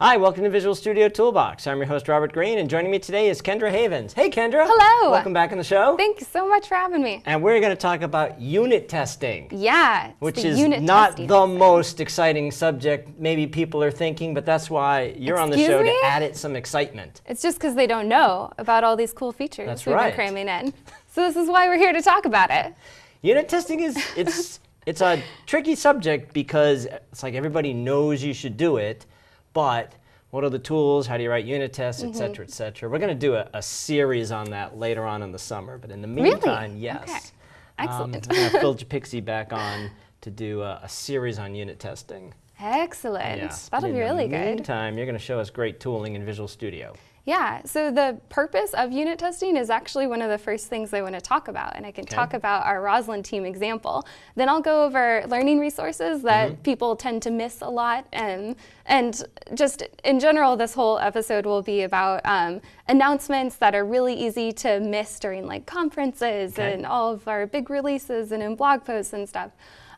Hi, welcome to Visual Studio Toolbox. I'm your host, Robert Green, and joining me today is Kendra Havens. Hey, Kendra. Hello. Welcome back on the show. Thank you so much for having me. And we're going to talk about unit testing. Yeah, which is not the most exciting subject maybe people are thinking, but that's why you're Excuse on the show me? to add it some excitement. It's just because they don't know about all these cool features That's we've right. been cramming in. So this is why we're here to talk about it. Unit testing is it's it's a tricky subject because it's like everybody knows you should do it, but what are the tools? How do you write unit tests, et cetera, et cetera. We're going to do a, a series on that later on in the summer, but in the Really? meantime, yes. Okay. Um, Excellent. going to Phil Japikse back on to do a, a series on unit testing. Excellent. Yeah. That'll And be really good. in really the meantime, you're going to show us great tooling in Visual Studio. Yeah, so the purpose of unit testing is actually one of the first things I want to talk about, and I can Okay. talk about our Roslyn team example. Then I'll go over learning resources that Mm-hmm. people tend to miss a lot, and, and just in general, this whole episode will be about um, announcements that are really easy to miss during like conferences Okay. and all of our big releases and in blog posts and stuff.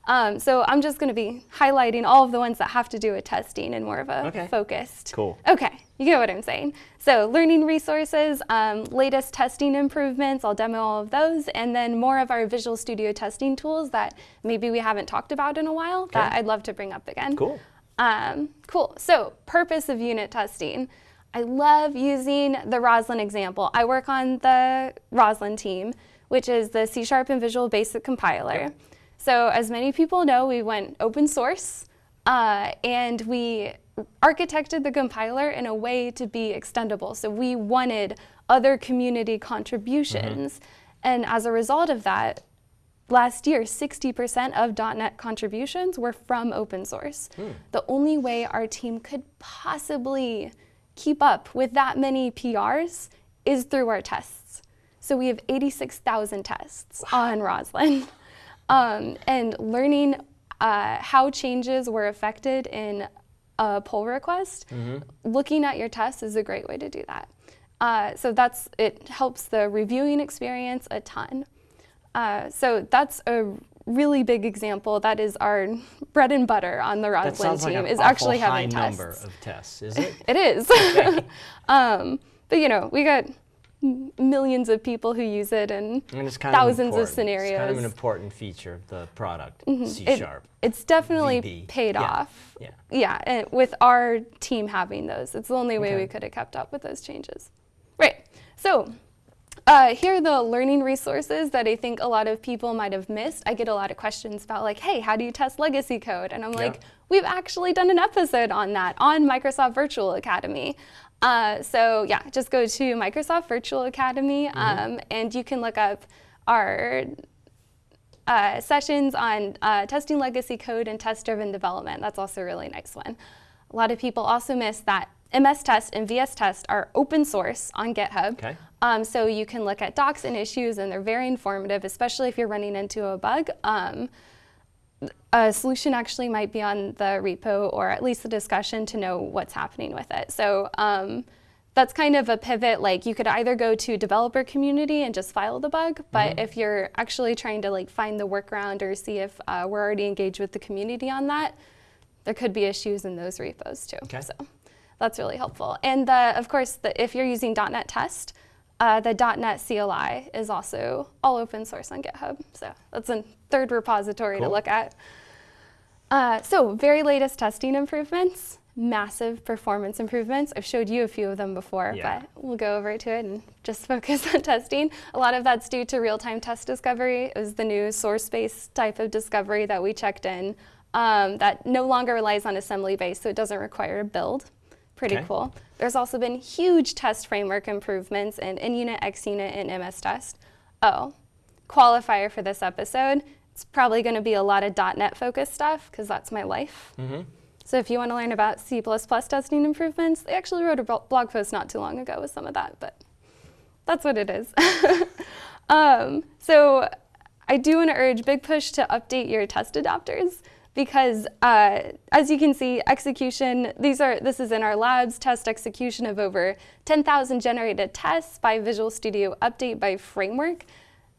Um, so I'm just going to be highlighting all of the ones that have to do with testing in more of a Okay. focused Cool. Okay, you get what I'm saying. So learning resources, um, latest testing improvements, I'll demo all of those, and then more of our Visual Studio testing tools that maybe we haven't talked about in a while okay. that I'd love to bring up again. Cool. Um, cool, so purpose of unit testing. I love using the Roslyn example. I work on the Roslyn team, which is the C Sharp and Visual Basic compiler. Yep. So as many people know, we went open source uh, and we architected the compiler in a way to be extendable. So we wanted other community contributions. And as a result of that, last year, 60% of .NET contributions were from open source. The only way our team could possibly keep up with that many PRs is through our tests. So we have 86,000 tests on Roslyn. Um, and learning uh, how changes were affected in a pull request, looking at your tests is a great way to do that. Uh, so that's it helps the reviewing experience a ton. Uh, so that's a really big example. That is our bread and butter on the Roslyn like team is actually high having number tests. of tests, is it? It is. um, but you know, we got millions of people who use it and And of thousands of important. scenarios. It's kind of an important feature of the product, C It- Sharp. It's definitely VB. paid Yeah. off. Yeah. Yeah, and with our team having those, it's the only way Okay. we could have kept up with those changes. Right. So uh, here are the learning resources that I think a lot of people might have missed. I get a lot of questions about like, hey, how do you test legacy code? And I'm Yeah. like, we've actually done an episode on that on Microsoft Virtual Academy. Uh, so yeah, just go to Microsoft Virtual Academy um, and you can look up our uh, sessions on uh, testing legacy code and test-driven development. That's also a really nice one. A lot of people also miss that MS Test and VS Test are open source on GitHub. Okay. Um, so you can look at docs and issues, and they're very informative, especially if you're running into a bug. Um, a solution actually might be on the repo or at least the discussion to know what's happening with it. So um, that's kind of a pivot. Like you could either go to developer community and just file the bug, but if you're actually trying to like find the workaround or see if uh, we're already engaged with the community on that, there could be issues in those repos too. Okay. So that's really helpful. And uh, of course, the, if you're using .NET Test, uh, the .NET CLI is also all open source on GitHub. So that's a third repository to look at. Uh, so very latest testing improvements, massive performance improvements. I've showed you a few of them before, Yeah. but we'll go over to it and just focus on testing. A lot of that's due to real-time test discovery. It was the new source-based type of discovery that we checked in um, that no longer relies on assembly-based, so it doesn't require a build. Pretty Okay. cool. There's also been huge test framework improvements in NUnit, XUnit, and MS Test. Oh, qualifier for this episode. It's probably going to be a lot of .NET focused stuff because that's my life. So if you want to learn about C++ testing improvements, they actually wrote a blog post not too long ago with some of that, but that's what it is. um, so I do want to urge big push to update your test adapters because uh, as you can see, execution, these are, this is in our labs, test execution of over 10,000 generated tests by Visual Studio Update by Framework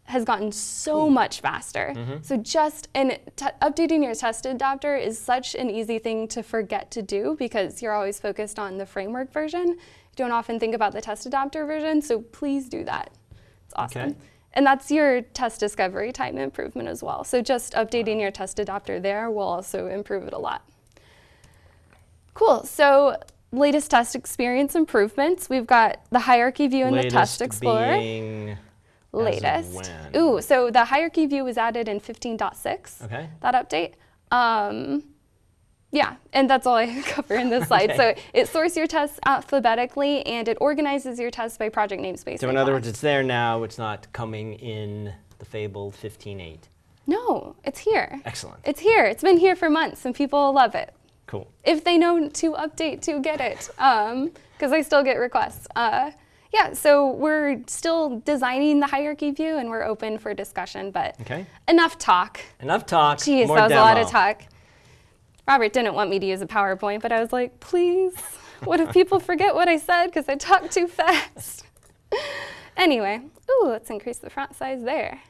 has gotten so much faster. Mm-hmm. So just and t- updating your test adapter is such an easy thing to forget to do because you're always focused on the framework version. You don't often think about the test adapter version, so please do that. It's awesome. Okay. And that's your test discovery time improvement as well. So just updating your test adapter there will also improve it a lot. Cool. So latest test experience improvements. We've got the hierarchy view in the Test Explorer. Latest. Ooh, so the hierarchy view was added in 15.6. Okay. That update. Um, yeah, and that's all I cover in this slide. So it sorts your tests alphabetically and it organizes your tests by project namespace. So in other class. words, it's there now. It's not coming in the fabled 15.8. no, it's here. Excellent. It's here. It's been here for months and people love it. Cool. if they know to update to get it, because I still get requests. Uh, yeah, so we're still designing the hierarchy view and we're open for discussion, but Okay. enough talk. Enough talk. Jeez, more that was a lot of talk. Robert didn't want me to use a PowerPoint, but I was like, please, what if people forget what I said because I talk too fast? anyway, ooh, let's increase the font size there.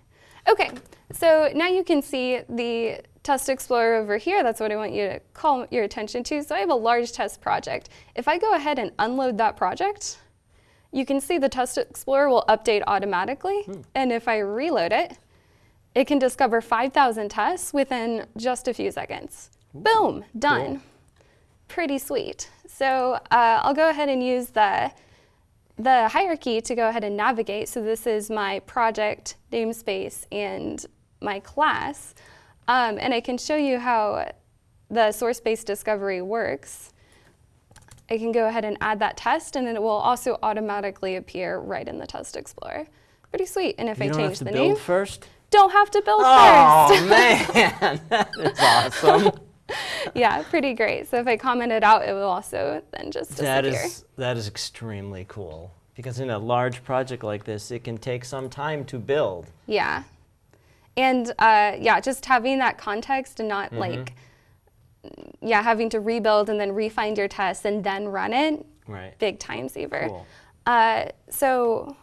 Okay, so now you can see the Test Explorer over here. That's what I want you to call your attention to. So I have a large test project. If I go ahead and unload that project, you can see the Test Explorer will update automatically. And if I reload it, it can discover 5,000 tests within just a few seconds. Boom, done. Cool. Pretty sweet. So uh, I'll go ahead and use the, the hierarchy to go ahead and navigate. So this is my project namespace and my class. Um, and I can show you how the source-based discovery works. I can go ahead and add that test and it will also automatically appear right in the Test Explorer. Pretty sweet. And if You I don't change have to the build name, first. don't have to build Oh first. man, that is awesome. yeah, pretty great. So if I comment it out, it will also then just disappear. that is that is extremely cool because in a large project like this, it can take some time to build. Yeah. And uh, yeah, just having that context and Mm-hmm. not like, yeah, having to rebuild and then refind your tests and then run it, Right. big time saver. Cool. Uh, so,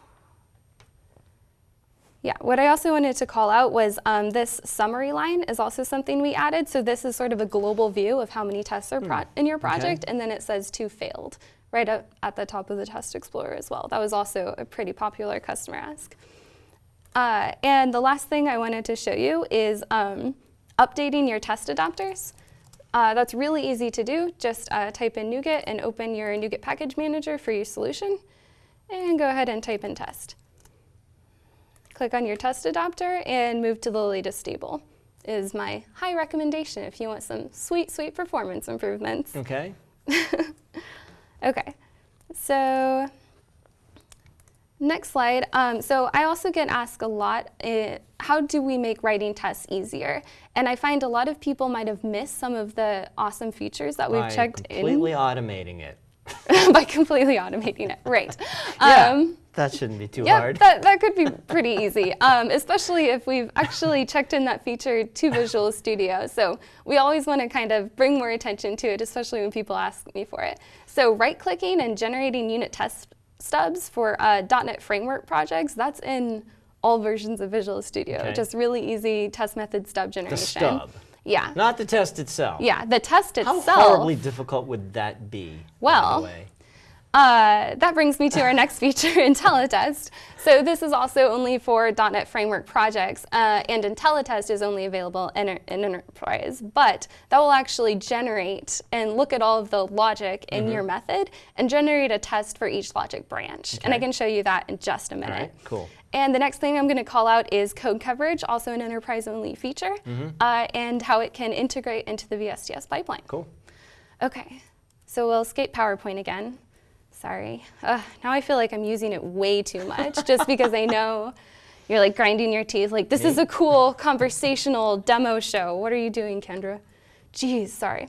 yeah, what I also wanted to call out was um, this summary line is also something we added. So this is sort of a global view of how many tests are pro- in your project, and then it says two failed right up at the top of the Test Explorer as well. That was also a pretty popular customer ask. Uh, and the last thing I wanted to show you is um, updating your test adapters. Uh, that's really easy to do. Just uh, type in NuGet and open your NuGet package manager for your solution, and go ahead and type in test. Click on your test adapter and move to the latest stable. Is my high recommendation if you want some sweet, sweet performance improvements. Okay. Okay, so next slide. Um, so I also get asked a lot, uh, how do we make writing tests easier? And I find a lot of people might have missed some of the awesome features that we've By checked completely automating it. by completely automating it. Right. Yeah, Um, that shouldn't be too Yep, hard. that, that could be pretty easy, um, especially if we've actually checked in that feature to Visual Studio. So we always want to kind of bring more attention to it, especially when people ask me for it. So right-clicking and generating unit test stubs for uh, .NET Framework projects, that's in all versions of Visual Studio. Okay. Just really easy test method stub generation. the stub, Yeah. not the test itself. Yeah, the test itself. How horribly difficult would that be? by the Well, way? Uh, that brings me to our next feature, IntelliTest. So this is also only for .NET Framework projects, uh, and IntelliTest is only available in, in Enterprise, but that will actually generate and look at all of the logic in your method and generate a test for each logic branch. And I can show you that in just a minute. right, cool. And the next thing I'm going to call out is code coverage, also an enterprise-only feature, uh, and how it can integrate into the VSTS pipeline. Cool. Okay, so we'll escape PowerPoint again. Sorry. Now I feel like I'm using it way too much just because I know you're like grinding your teeth. Like, this is a cool conversational demo show. What are you doing, Kendra? Jeez, sorry.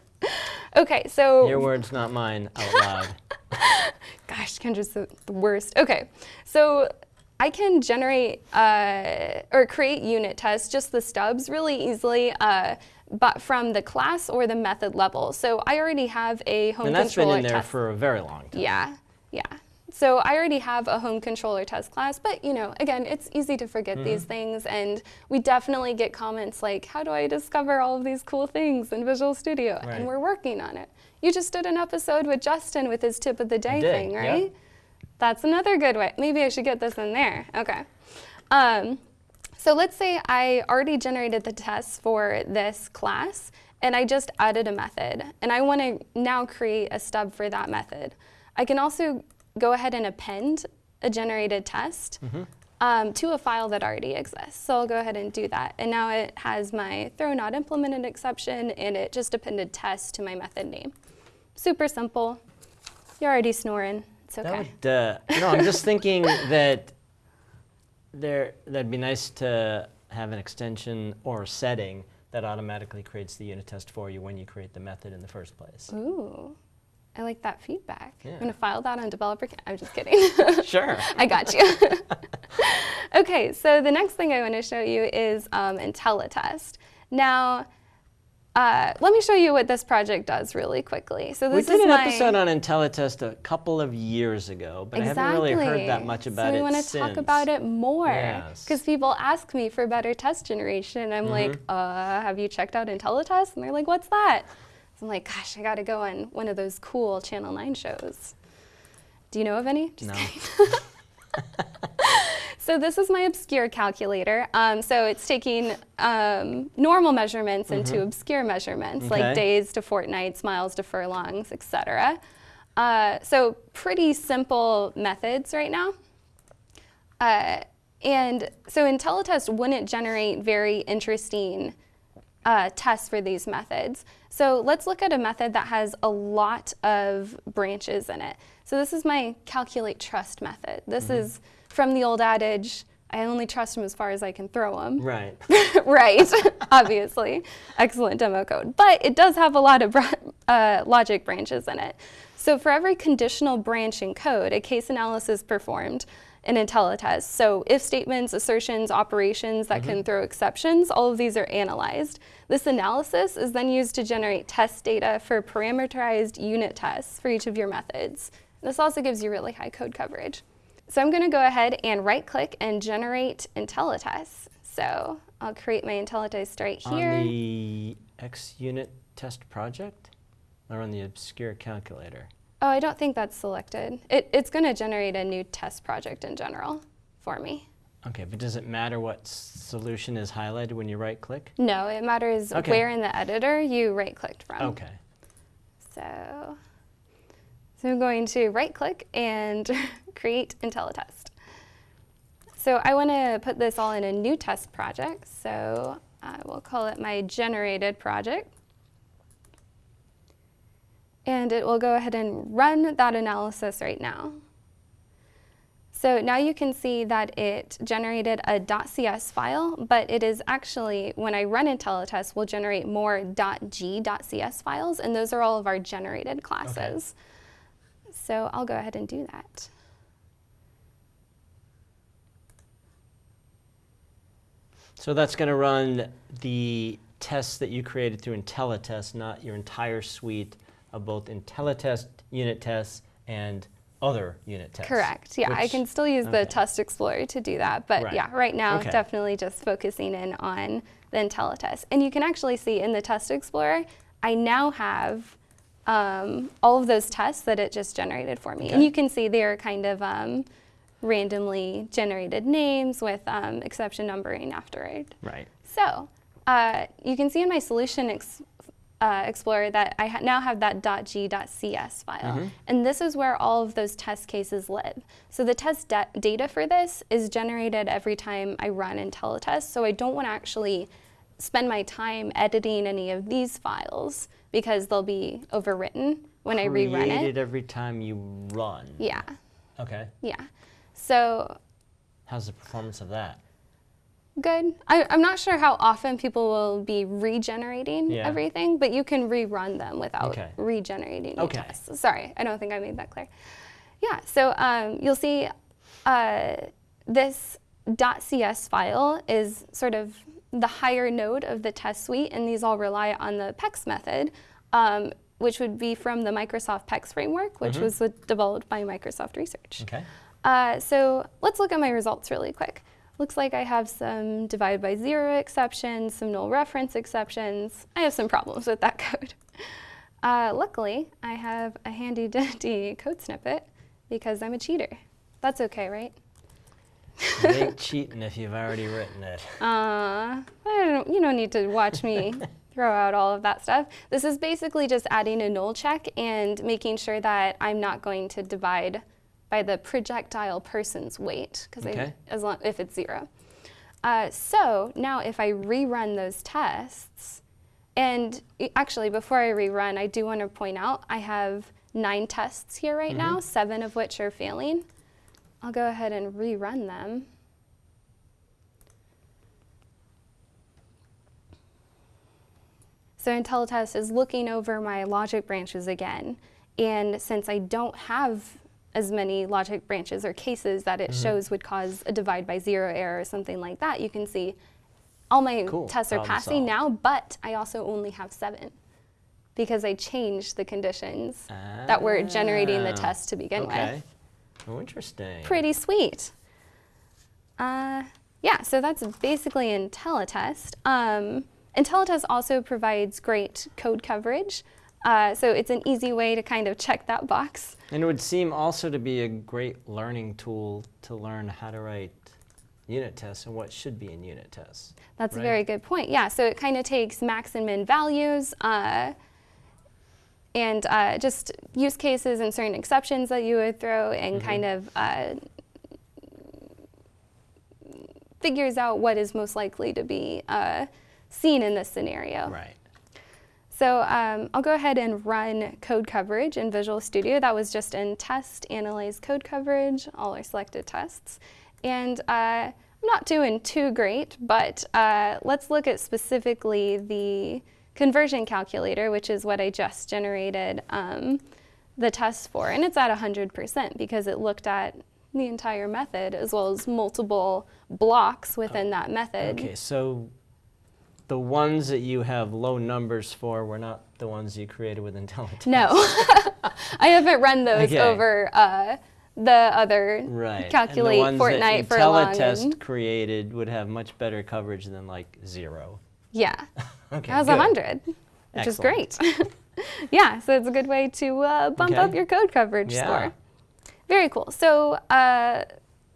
okay, so. Your words, not mine, out loud. Gosh, Kendra's the, the worst. Okay, so I can generate uh, or create unit tests, just the stubs, really easily, uh, but from the class or the method level. So I already have a home controller test. and that's been in there test. for a very long time. Yeah, yeah. So I already have a home controller test class, but you know, again, it's easy to forget these things and we definitely get comments like, how do I discover all of these cool things in Visual Studio? Right. And we're working on it. You just did an episode with Justin with his tip of the day did, thing, yeah. right? That's another good way. Maybe I should get this in there. Okay. Um, so let's say I already generated the tests for this class and I just added a method and I want to now create a stub for that method. I can also go ahead and append a generated test um, to a file that already exists. So I'll go ahead and do that. And now it has my throw not implemented exception and it just appended test to my method name. Super simple. You're already snoring. It's okay. That would, uh, no, I'm just thinking that there that'd be nice to have an extension or a setting that automatically creates the unit test for you when you create the method in the first place. Ooh, I like that feedback. I'm gonna file that on developer. I'm just kidding. Sure. I got you. okay, so the next thing I want to show you is um, IntelliTest. Now, uh, let me show you what this project does really quickly. So We did is an my, episode on IntelliTest a couple of years ago, but I haven't really heard that much about so we it want to since. talk about it more Yes. because people ask me for better test generation. and I'm like, Mm-hmm. uh, have you checked out IntelliTest? And they're like, what's that? So I'm like, gosh, I got to go on one of those cool Channel 9 shows. Do you know of any? Just No. So this is my obscure calculator. Um, so it's taking um, normal measurements into obscure measurements, Mm-hmm. Okay. like days to fortnights, miles to furlongs, etc. Uh, so pretty simple methods right now. Uh, and so IntelliTest wouldn't generate very interesting uh, tests for these methods. So let's look at a method that has a lot of branches in it. So this is my calculate trust method. This is from the old adage, I only trust them as far as I can throw them. Right. right, obviously. Excellent demo code. But it does have a lot of uh, logic branches in it. So for every conditional branch in code, a case analysis performed in IntelliTest. So if statements, assertions, operations that can throw exceptions, all of these are analyzed. This analysis is then used to generate test data for parameterized unit tests for each of your methods. This also gives you really high code coverage. So I'm going to go ahead and right click and generate IntelliTest. So I'll create my IntelliTest right here. On the X unit test project or on the obscure calculator? oh, I don't think that's selected. It, it's going to generate a new test project in general for me. Okay, but does it matter what solution is highlighted when you right click? No, it matters Okay. where in the editor you right clicked from. Okay. So, so I'm going to right click and create IntelliTest. So I want to put this all in a new test project. So I will call it my generated project. And it will go ahead and run that analysis right now. So now you can see that it generated a .cs file, but it is actually, when I run IntelliTest, will generate more .g.cs files, and those are all of our generated classes. So I'll go ahead and do that. So that's going to run the tests that you created through IntelliTest, not your entire suite of both IntelliTest unit tests and other unit tests. Correct. Yeah, I can still use the. Test Explorer to do that. But Right. yeah, right now, Okay. definitely just focusing in on the IntelliTest. And you can actually see in the Test Explorer, I now have um, all of those tests that it just generated for me. And you can see they're kind of um, randomly generated names with um, exception numbering after it. Right. So uh, you can see in my solution ex- uh, explorer that I ha- now have that .g.cs file. And this is where all of those test cases live. So the test data for this is generated every time I run IntelliTest. So I don't want to actually spend my time editing any of these files because they'll be overwritten when I rerun it. Created it. every time you run. Yeah, Okay. yeah. So How's the performance of that? Good. I, I'm not sure how often people will be regenerating Yeah. everything, but you can rerun them without Okay. regenerating Okay. tests. Sorry, I don't think I made that clear. Yeah, so um, you'll see uh, this .cs file is sort of the higher node of the test suite, and these all rely on the PEX method. Um, which would be from the Microsoft PEX framework, which was uh, developed by Microsoft Research. Okay. Uh, so let's look at my results really quick. Looks like I have some divide by zero exceptions, some null reference exceptions. I have some problems with that code. Uh, luckily, I have a handy dandy code snippet because I'm a cheater. That's okay, right? Ain't cheating if you've already written it. Uh, I don't, you don't need to watch me throw out all of that stuff. This is basically just adding a null check and making sure that I'm not going to divide by the projectile person's weight, because Okay. as long if it's zero. Uh, so now if I rerun those tests, and actually before I rerun, I do want to point out I have nine tests here right now, seven of which are failing. I'll go ahead and rerun them. So IntelliTest is looking over my logic branches again. And since I don't have as many logic branches or cases that it shows would cause a divide by zero error or something like that, you can see all my Cool. tests are Problem passing solved. now, but I also only have seven because I changed the conditions that were generating the Ah, test to begin with Okay. Oh, interesting. pretty sweet. Uh, yeah, so that's basically IntelliTest. Um, IntelliTest also provides great code coverage. Uh, so it's an easy way to kind of check that box. And it would seem also to be a great learning tool to learn how to write unit tests and what should be in unit tests. That's Right. a very good point. Yeah, so it kind of takes max and min values uh, and uh, just use cases and certain exceptions that you would throw and Mm-hmm. kind of uh, figures out what is most likely to be uh, seen in this scenario. Right. So um, I'll go ahead and run code coverage in Visual Studio. That was just in test, analyze code coverage, all our selected tests. And uh, I'm not doing too great, but uh, let's look at specifically the conversion calculator, which is what I just generated um, the test for. And it's at 100% because it looked at the entire method as well as multiple blocks within that method. Okay, so the ones that you have low numbers for were not the ones you created with IntelliTest. No, I haven't run those Okay. over uh, the other Right. calculate and the ones fortnight that for long. IntelliTest created would have much better coverage than like zero. Yeah, Okay. that was good. hundred, which is great. yeah, so it's a good way to uh, bump Okay. up your code coverage Yeah. score. Very cool. So. Uh,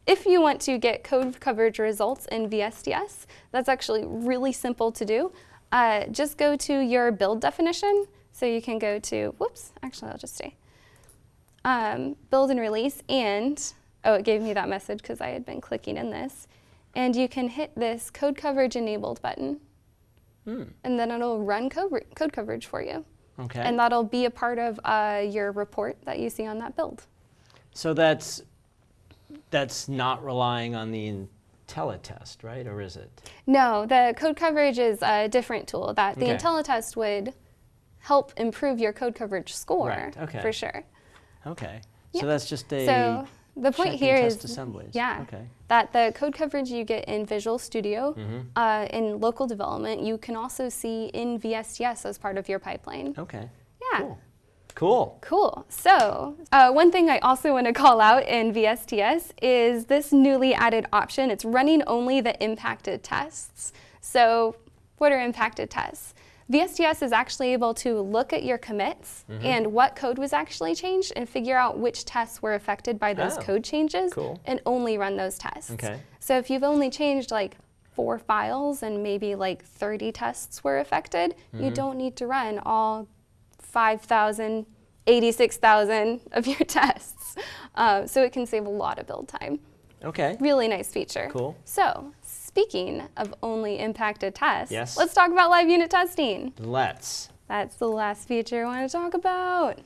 if you want to get code coverage results in VSTS, that's actually really simple to do. Uh, just go to your build definition. So you can go to, whoops, actually I'll just stay. um, build and release and, oh, it gave me that message because I had been clicking in this. And you can hit this code coverage enabled button Hmm. and then it'll run code, code coverage for you. Okay. And that'll be a part of uh, your report that you see on that build. so that's that's not relying on the IntelliTest, right? Or is it? No, the code coverage is a different tool that the Okay. IntelliTest would help improve your code coverage score Right, okay. for sure. Okay. Yeah. So that's just a So the point here is assemblies. yeah, Okay. that the code coverage you get in Visual Studio Mm-hmm. uh, in local development, you can also see in VSTS as part of your pipeline. Okay. Yeah. Cool. Cool. Cool. So, uh, one thing I also want to call out in VSTS is this newly added option. It's running only the impacted tests. So, what are impacted tests? VSTS is actually able to look at your commits Mm-hmm. and what code was actually changed and figure out which tests were affected by those Oh, code changes cool. and only run those tests. Okay. So, if you've only changed like four files and maybe like 30 tests were affected, Mm-hmm. you don't need to run all 5,000, 86,000 of your tests. Uh, so it can save a lot of build time. Okay. Really nice feature. Cool. So, speaking of only impacted tests, Yes. let's talk about live unit testing. Let's. That's the last feature I want to talk about.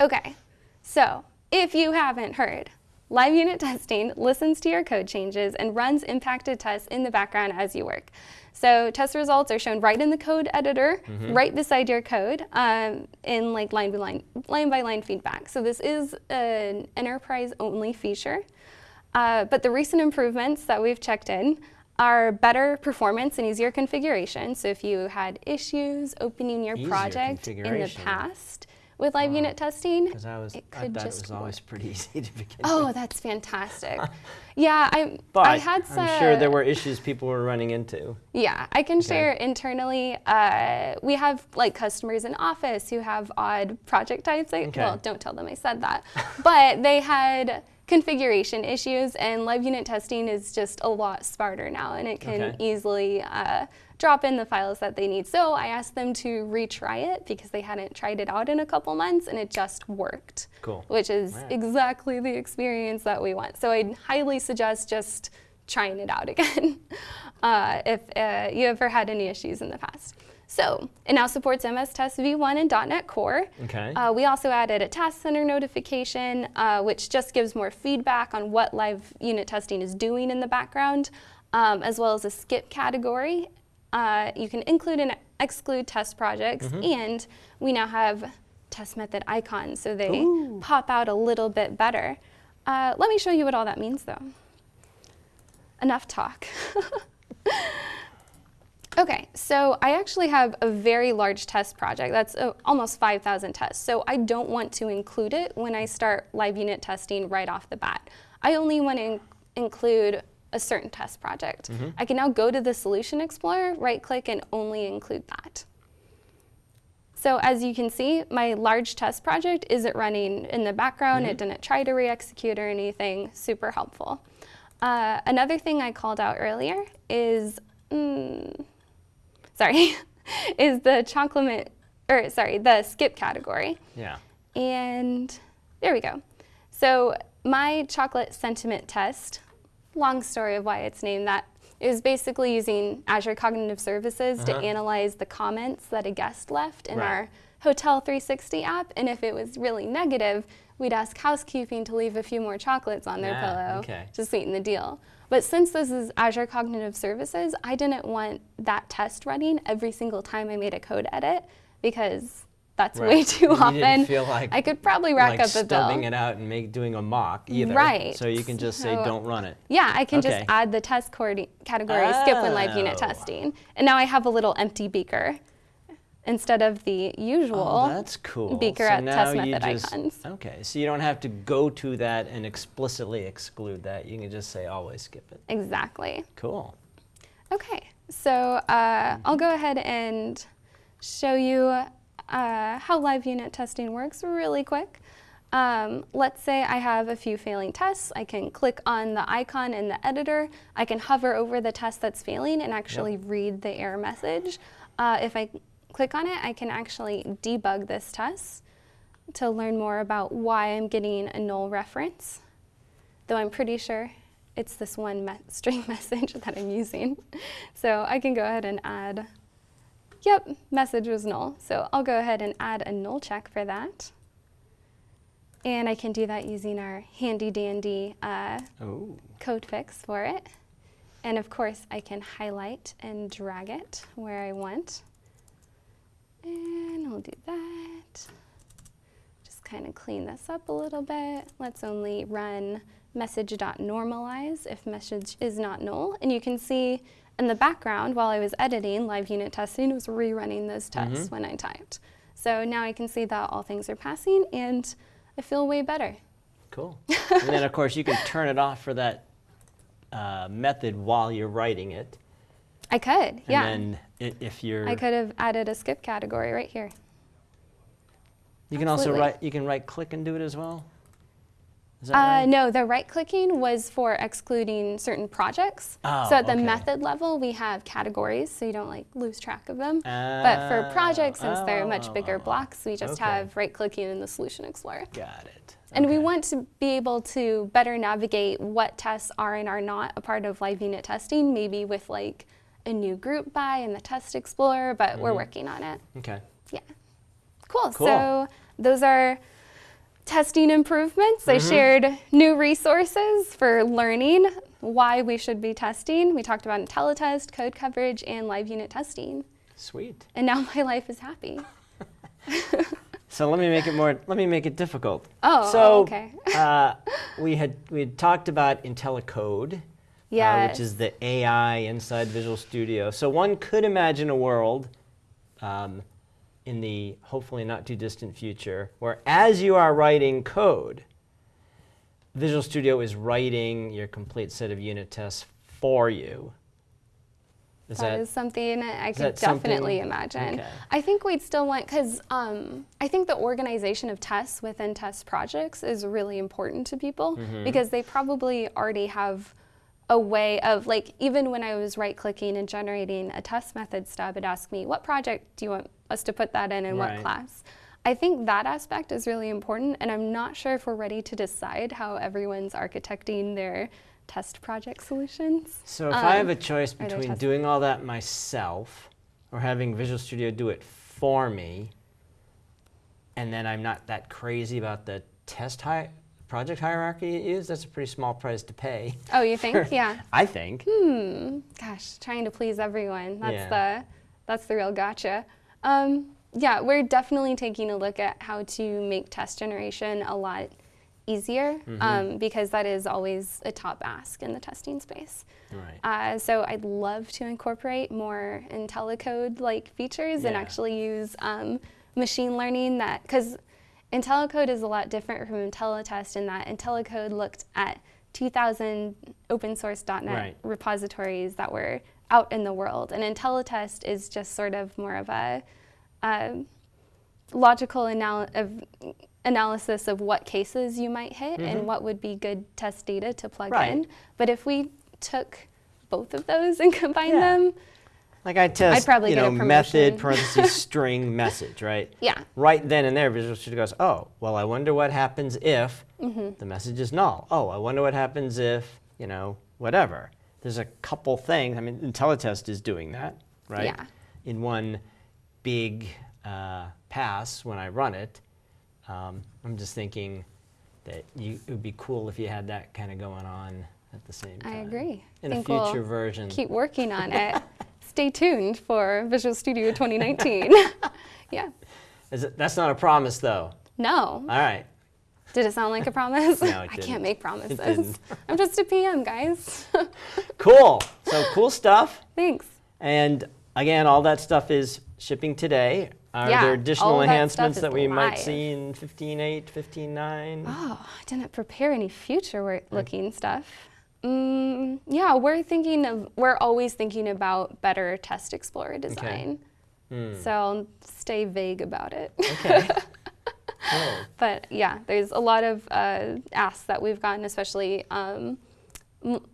Okay, so if you haven't heard, live unit testing listens to your code changes and runs impacted tests in the background as you work. So test results are shown right in the code editor, right beside your code, um, in like line by line, line by line feedback. So this is an enterprise only feature. Uh, but the recent improvements that we've checked in are better performance and easier configuration. So if you had issues opening your Easier project in the past with live unit testing, Because I was, it I could it just was always work. pretty easy to begin Oh, with. that's fantastic. yeah, I, But I had I'm sure there were issues people were running into. Yeah, I can share internally. Uh, we have like customers in office who have odd project types. I, Okay. Well, don't tell them I said that. but they had configuration issues, and live unit testing is just a lot smarter now, and it can Okay. easily uh, drop in the files that they need. So I asked them to retry it because they hadn't tried it out in a couple months, and it just worked. Cool. Which is exactly the experience that we want. So I'd highly suggest just trying it out again uh, if uh, you ever had any issues in the past. So it now supports MS Test V1 and .NET Core. Okay. Uh, we also added a task center notification, uh, which just gives more feedback on what live unit testing is doing in the background, um, as well as a skip category. Uh, you can include and exclude test projects, and we now have test method icons, so they Ooh. pop out a little bit better. Uh, let me show you what all that means, though. Enough talk. Okay, so I actually have a very large test project. That's uh, almost 5,000 tests. So I don't want to include it when I start live unit testing right off the bat. I only want to in- include a certain test project. I can now go to the Solution Explorer, right click, and only include that. So as you can see, my large test project isn't running in the background. It didn't try to re-execute or anything. Super helpful. Uh, another thing I called out earlier is, mm, sorry, is the chocolate, or sorry, the skip category. yeah. And there we go. So my chocolate sentiment test, long story of why it's named that, is basically using Azure Cognitive Services to Uh-huh. analyze the comments that a guest left in Right. our Hotel 360 app. And if it was really negative, we'd ask housekeeping to leave a few more chocolates on their Ah, pillow okay. to sweeten the deal. But since this is Azure Cognitive Services, I didn't want that test running every single time I made a code edit because that's way too And often. feel like I could probably rack like up a bill. stubbing it out and make doing a mock either. Right. So you can just say don't run it. Yeah, I can Okay. just add the test category skip when live unit Oh. testing. And now I have a little empty beaker instead of the usual. Oh, that's cool. beaker so test method just, icons. Okay, so you don't have to go to that and explicitly exclude that. You can just say always skip it. Exactly. Cool. Okay, so uh, I'll go ahead and show you uh, how live unit testing works really quick. Um, let's say I have a few failing tests. I can click on the icon in the editor. I can hover over the test that's failing and actually read the error message. Uh, if I click on it, I can actually debug this test to learn more about why I'm getting a null reference, though I'm pretty sure it's this one me- string message that I'm using. So I can go ahead and add, yep, message was null. So I'll go ahead and add a null check for that. And I can do that using our handy dandy uh, Oh, code fix for it. And of course, I can highlight and drag it where I want. And we'll do that. Just kind of clean this up a little bit. Let's only run message.normalize if message is not null. And you can see in the background, while I was editing, live unit testing was rerunning those tests when I typed. So now I can see that all things are passing and I feel way better. cool. and then of course you can turn it off for that uh, method while you're writing it. I could, And yeah. then if you're, I could have added a skip category right here. you can also right, you can right click and do it as well. Is that Uh, right? no, the right clicking was for excluding certain projects. Oh, so at the okay. method level, we have categories, so you don't like lose track of them. but for projects, since they're much bigger Oh, blocks, we just okay. have right clicking in the Solution Explorer. Got it. And we want to be able to better navigate what tests are and are not a part of live unit testing, maybe with like a new group by in the Test Explorer, but we're working on it. Okay. Yeah. Cool. Cool. So those are testing improvements. I shared new resources for learning why we should be testing. We talked about IntelliTest, code coverage, and live unit testing. Sweet. And now my life is happy. So let me make it more. Let me make it difficult. Oh, so, okay. uh, we had we had talked about IntelliCode, Yes. which is the AI inside Visual Studio. So one could imagine a world um, in the hopefully not too distant future where as you are writing code, Visual Studio is writing your complete set of unit tests for you. Is that is something I could that something- definitely imagine. Okay. I think we'd still want, because um, I think the organization of tests within test projects is really important to people Mm-hmm. because they probably already have a way of, like, even when I was right clicking and generating a test method stub, it asked me, what project do you want us to put that in and Right. what class? I think that aspect is really important, and I'm not sure if we're ready to decide how everyone's architecting their test project solutions. So if I have Um, a choice between doing all that myself or having Visual Studio do it for me, and then I'm not that crazy about the test project hierarchy it is, that's a pretty small price to pay. Oh, you think? yeah. I think. Hmm. Gosh, trying to please everyone. That's Yeah. the that's the real gotcha. Um, yeah, we're definitely taking a look at how to make test generation a lot easier Mm-hmm. um, because that is always a top ask in the testing space. Right. Uh, so I'd love to incorporate more IntelliCode like features and actually use um, machine learning that because IntelliCode is a lot different from IntelliTest in that IntelliCode looked at 2,000 open source .NET Right. repositories that were out in the world, and IntelliTest is just sort of more of a um, logical anal- of analysis of what cases you might hit and what would be good test data to plug Mm-hmm. Right. in. But if we took both of those and combined Yeah. them, Like I test, probably you know, method parentheses string message, right? yeah, Right then and there, Visual Studio goes, oh, well, I wonder what happens if Mm-hmm. the message is null. Oh, I wonder what happens if, you know, whatever. There's a couple things. I mean, IntelliTest is doing that, right? Yeah. In one big uh, pass when I run it. Um, I'm just thinking that you, it would be cool if you had that kind of going on at the same time. I agree. In a future we'll version. Keep working on it. Stay tuned for Visual Studio 2019. yeah. Is it, that's not a promise, though. No. All right. Did it sound like a promise? No, it I didn't. can't make promises. didn't. I'm just a PM, guys. Cool. So cool stuff. Thanks. And again, all that stuff is shipping today. Are Yeah, there additional of that enhancements that we might see in 15.8, 15.9? Oh, I didn't prepare any future-looking stuff. Mm, yeah, we're thinking of, we're always thinking about better Test Explorer design. So I'll stay vague about it. Okay. cool. but yeah, there's a lot of uh, asks that we've gotten, especially um, m-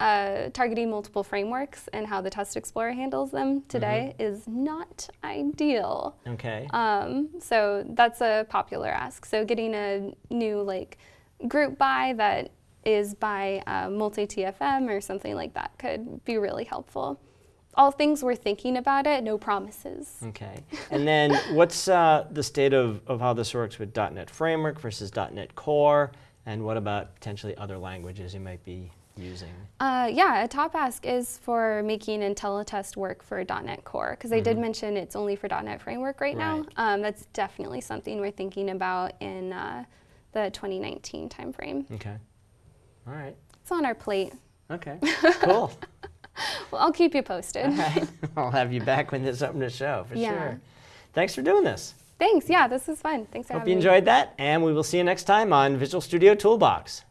uh, targeting multiple frameworks and how the Test Explorer handles them today is not ideal. Okay. Um, so that's a popular ask. So getting a new like group by that is by uh, multi-TFM or something like that could be really helpful. All things we're thinking about it, no promises. Okay. And then what's uh, the state of, of how this works with .NET Framework versus .NET Core? And what about potentially other languages you might be using? Uh, yeah, a top ask is for making IntelliTest work for .NET Core because I did mention it's only for .NET Framework right, now. Mm-hmm. Um, that's definitely something we're thinking about in uh, the 2019 timeframe. Okay. All right. It's on our plate. Okay, cool. well, I'll keep you posted. All right. I'll have you back when there's something to show, for yeah. sure. Thanks for doing this. Thanks. Yeah, this was fun. Thanks for Hope you enjoyed me. that, and we will see you next time on Visual Studio Toolbox.